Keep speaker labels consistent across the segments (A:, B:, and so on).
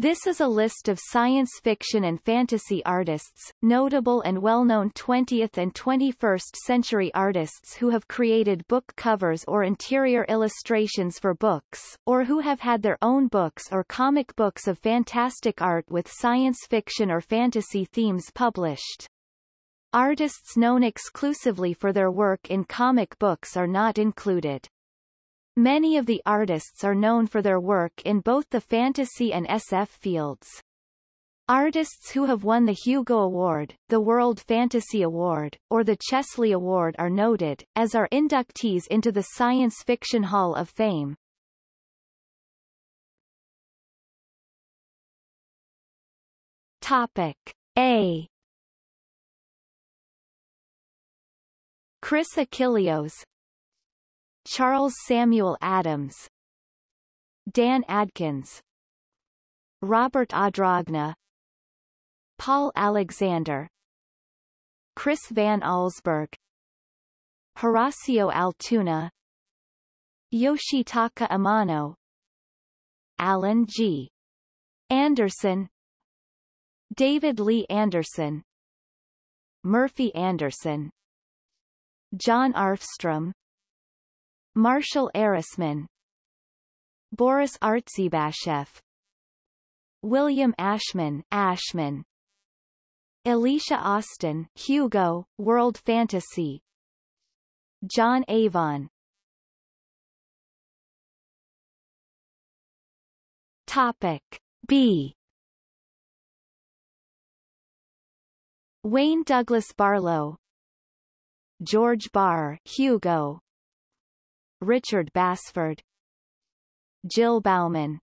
A: This is a list of science fiction and fantasy artists, notable and well-known 20th and 21st century artists who have created book covers or interior illustrations for books, or who have had their own books or comic books of fantastic art with science fiction or fantasy themes published. Artists known exclusively for their work in comic books are not included. Many of the artists are known for their work in both the fantasy and SF fields. Artists who have won the Hugo Award, the World Fantasy Award, or the Chesley Award are noted, as are inductees into the Science Fiction Hall of Fame. Topic A Chris Achilleos Charles Samuel Addams Dan Adkins Robert Adragna Paul Alexander Chris Van Allsburg Horacio Altuna Yoshitaka Amano Alan G. Anderson David Lee Anderson Murphy Anderson John Arfstrom Marshall Arisman Boris Artzybasheff William Ashman Ashman Alicia Austin Hugo, World Fantasy John Avon. Topic B. Wayne Douglas Barlowe George Barr Hugo Richard Basford. Jill Bauman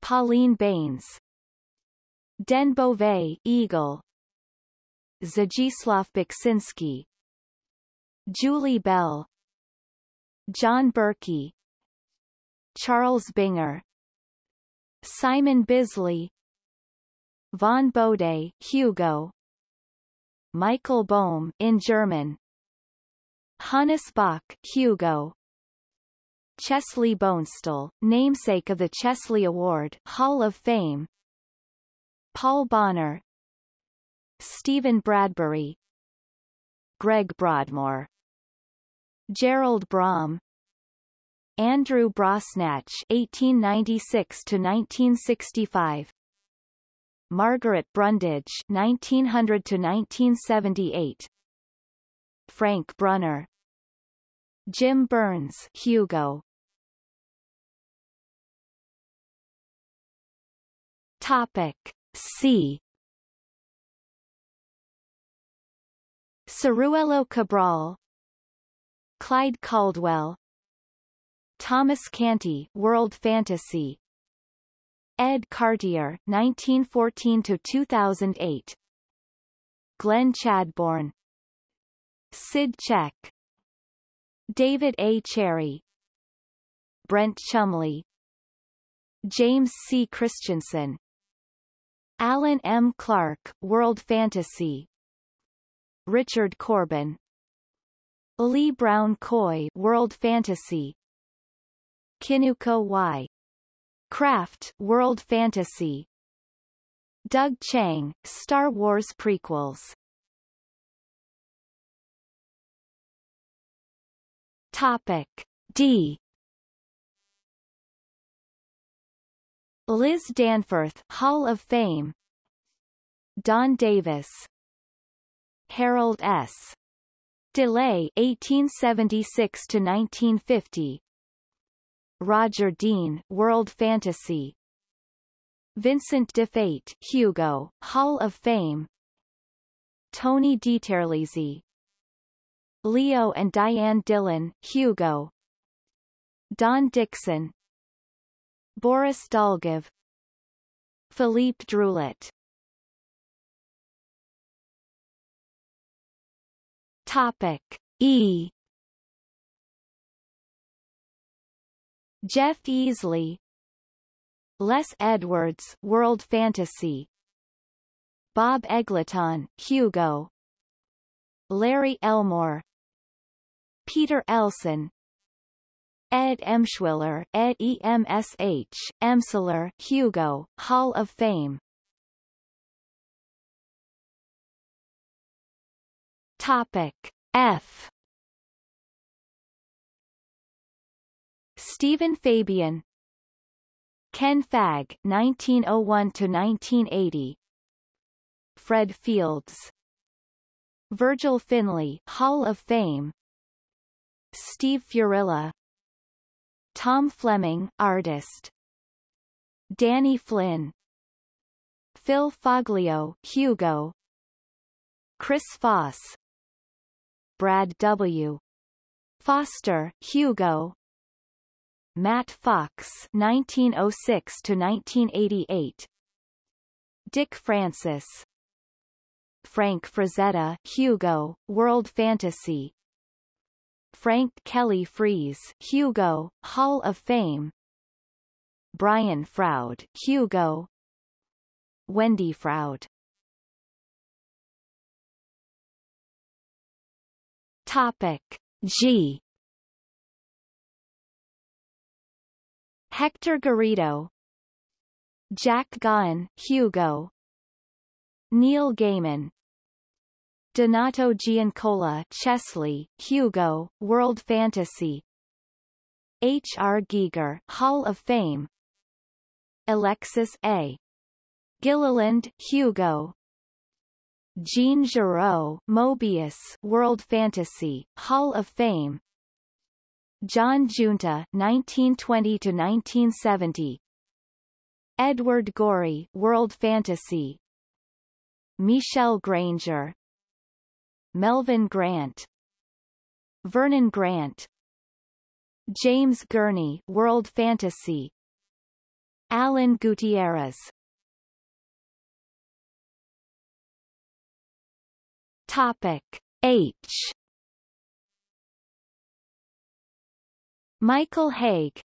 A: Pauline Baynes Den Beauvais Eagle. Zdzisław Beksinski Julie Bell. John Berkey. Charles Binger. Simon Bisley. Vaughn Bode Hugo. Michael Bohm in German Hannes Bok Hugo. Chesley Bonestell, namesake of the Chesley Award Hall of Fame. Paul Bonner. Stephen Bradbury. Greg Broadmore. Gerald Brom. Andrew Brosnatch 1896 to 1965 Margaret Brundage 1900 to 1978 Frank Brunner. Jim Burns Hugo. Topic C. Ciruelo Cabral. Clyde Caldwell. Thomas Canty World Fantasy. Ed Cartier 1914 to 2008 Glenn Chadbourne Sid Check. David A. Cherry. Brent Chumley James C. Christensen Alan M. Clark World Fantasy. Richard Corben. Lee Brown Coye World Fantasy. Kinuko Y. Craft World Fantasy. Doug Chiang, Star Wars prequels Topic D. Liz Danforth Hall of Fame. Don Davis. Harold S. DeLay 1876 to 1950 Roger Dean World Fantasy. Vincent Di Fate Hugo Hall of Fame. Tony DiTerlizzi Leo and Diane Dillon Hugo. Don Dixon. Boris Dolgov Philippe Druillet Topic E. Jeff Easley. Les Edwards World Fantasy. Bob Eggleton Hugo. Larry Elmore Peter Elson Ed Emshwiller Ed EMSH, Emsler Hugo, Hall of Fame. Topic F. Stephen Fabian Ken Fagg 1901 to 1980 Fred Fields Virgil Finlay, Hall of Fame Steve Furilla Tom Fleming artist. Danny Flynn. Phil Foglio Hugo. Chris Foss. Brad W. Foster Hugo. Matt Fox 1906 to 1988 Dick Francis. Frank Frazetta Hugo World Fantasy Frank Kelly Freas Hugo Hall of Fame. Brian Froud Hugo. Wendy Froud. Topic G. Hector Garrido. Jack Gaughan Hugo. Neil Gaiman Donato Giancola Chesley, Hugo, World Fantasy H. R. Giger Hall of Fame Alexis A. Gilliland Hugo Jean Giraud Moebius World Fantasy Hall of Fame John Giunta, 1920 to 1970 Edward Gorey World Fantasy Michelle Granger Melvin Grant Vernon Grant James Gurney World Fantasy Alan Gutierrez Topic H Michael Haig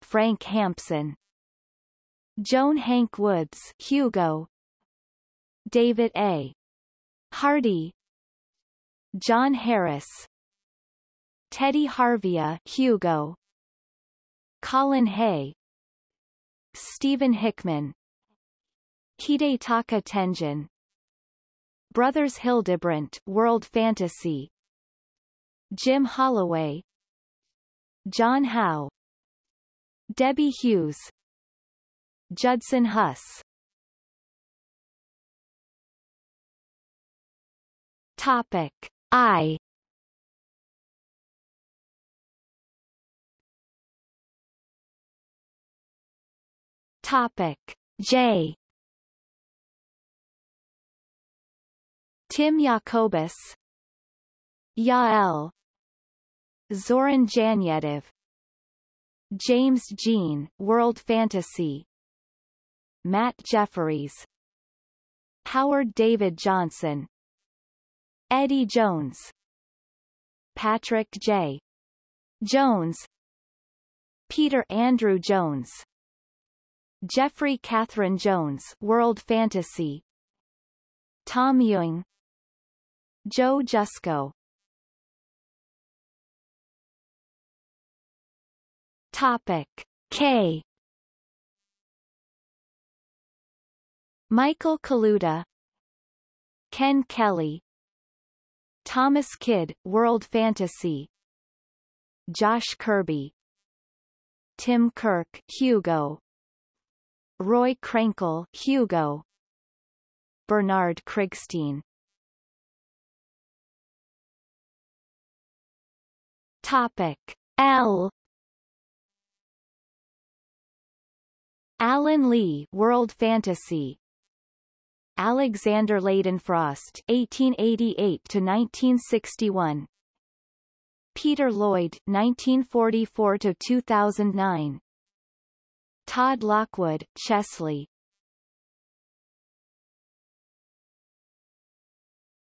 A: Frank Hampson Joan Hanke Woods Hugo David A. Hardy John Harris Teddy Harvia Hugo Colin Hay Stephen Hickman Hidetaka Tenjin Brothers Hildebrandt World Fantasy Jim Holloway John Howe Debbie Hughes Judson Huss. Topic I. Topic. J. Tim Jacobus. Yael. Zoran Janjetov James Jean World Fantasy. Matt Jefferies. Howard David Johnson Eddie Jones. Patrick J. Jones. Peter Andrew Jones. Jeffrey Catherine Jones World Fantasy. Tom Ewing. Joe Jusko. Topic K. Michael Kaluta. Ken Kelly Thomas Kidd, World Fantasy. Josh Kirby. Tim Kirk, Hugo. Roy Krenkel, Hugo. Bernard Krigstein. Topic. L. Alan Lee World Fantasy Alexander Leydenfrost (1888–1961), Peter Lloyd (1944–2009), Todd Lockwood, Chesley.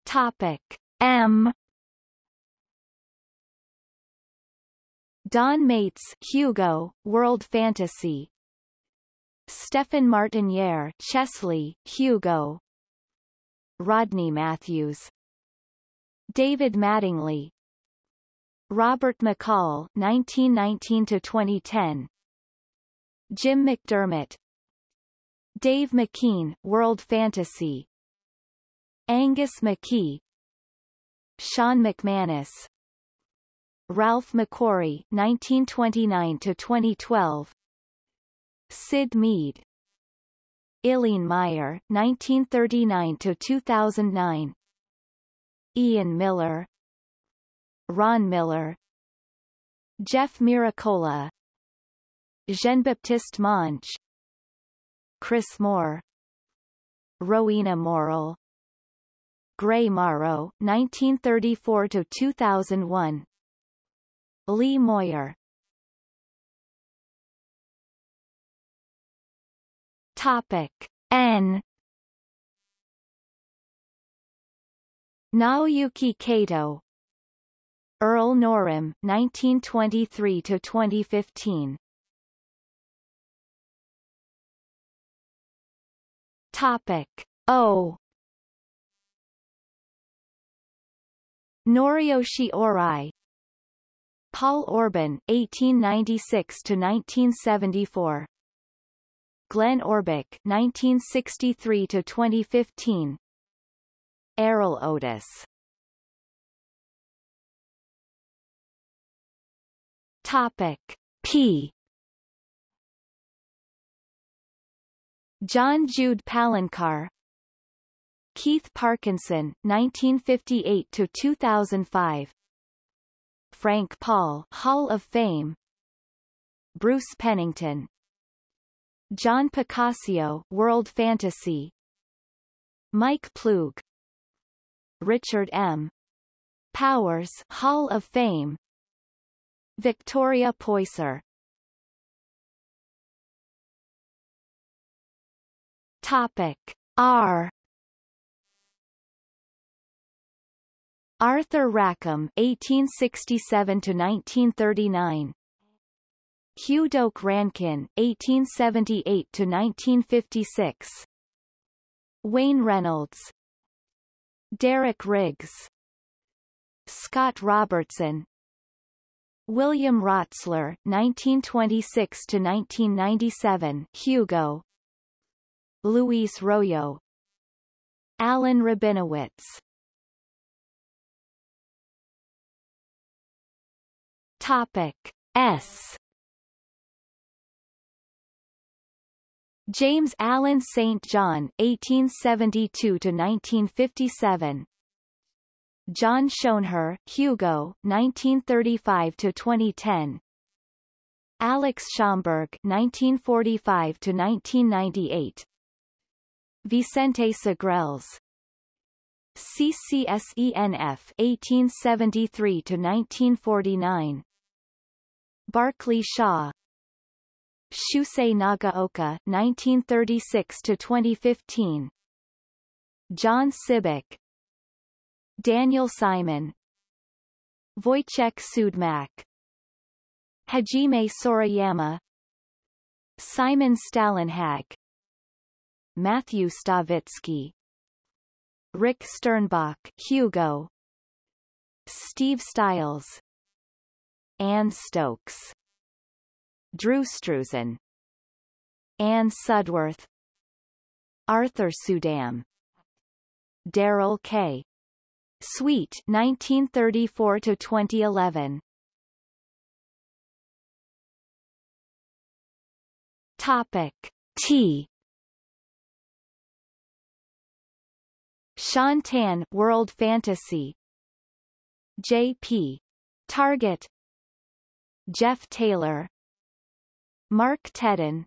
A: Topic M. Don Maitz, Hugo, World Fantasy. Stephen Martiniere Chesley, Hugo. Rodney Matthews. David Mattingly. Robert McCall 1919 to 2010 Jim McDermott. Dave McKean World Fantasy. Angus McKie. Sean McManus. Ralph McQuarrie 1929 to 2012 Syd Mead. Eileen Meyer 1939 to 2009 Ian Miller. Ron Miller. Jeff Miracola. Jean-Baptiste Monge. Chris Moore. Rowena Morrill. Gray Morrow 1934 to 2001 Lee Moyer Topic N. Naoyuki Kato. Earl Norem 1923 to 2015 Topic O. Noriyoshi Ohrai. Paul Orban 1896 to 1974 Glenn Orbik 1963 to 2015 Erol Otus. Topic P. John Jude Palencar Keith Parkinson 1958 to 2005 Frank Paul Hall of Fame. Bruce Pennington John Picacio, World Fantasy. Mike Ploog Richard M. Powers Hall of Fame. Victoria Poyser. Topic R. Arthur Rackham 1867 to 1939 Hugh Doak Rankin 1878-1956 Wayne Reynolds. Derek Riggs. Scott Robertson. William Rotsler 1926-1997 Hugo. Luis Royo. Alan Rabinowitz. Topic S James Allen St. John 1872 to 1957 John Schoenherr, Hugo, 1935 to 2010. Alex Schomburg, 1945 to 1998. Vicente Segrelles. CCSENF 1873 to 1949. Barclay Shaw. Shusei Nagaoka 1936 to 2015. John Sibbick, Daniel Simon. Wojciech Siudmak. Hajime Sorayama. Simon Stalenhag. Matthew Stawicki. Rick Sternbach Hugo. Steve Stiles. Anne Stokes Drew Struzan Anne Sudworth. Arthur Suydam. Daryl K. Sweet 1934 to 2011 Topic. T. Shaun Tan World Fantasy. J.P. Targete. Jeff Taylor Mark Tedin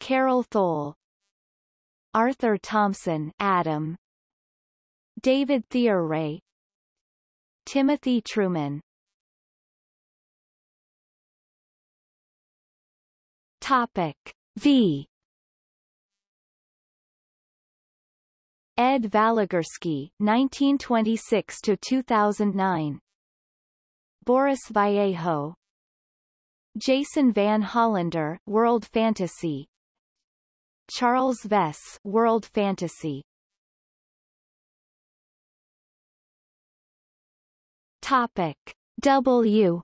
A: Carol Thole Arthur Thompson Adam David Theoray Timothy Truman. Topic V. Ed Valigursky 1926 to 2009 Boris Vallejo Jason Van Hollander World Fantasy. Charles Vess World Fantasy. Topic W.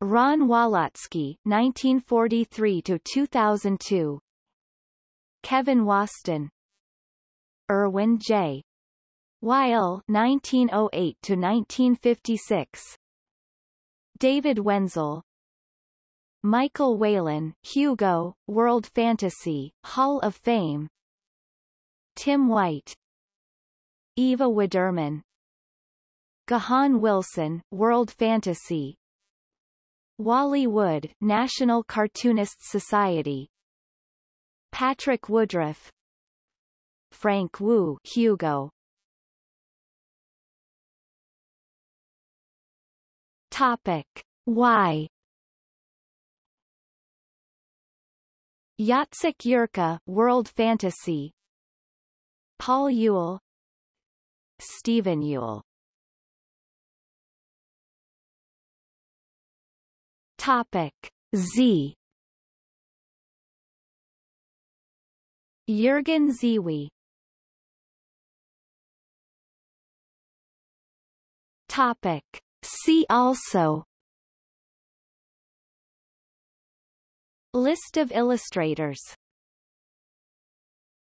A: Ron Walotsky 1943 to 2002 Kevin Waston. Irwin J. Weil 1908 to 1956 David Wenzel Michael Whelan Hugo, World Fantasy, Hall of Fame Tim White Eva Widermann Gahan Wilson, World Fantasy Wally Wood, National Cartoonists Society Patrick Woodroffe Frank Wu Hugo Topic. Why? Jacek Yerka World Fantasy. Paul Youll Stephen Youll Topic. Z. Jürgen Ziewe Topic See also. List of illustrators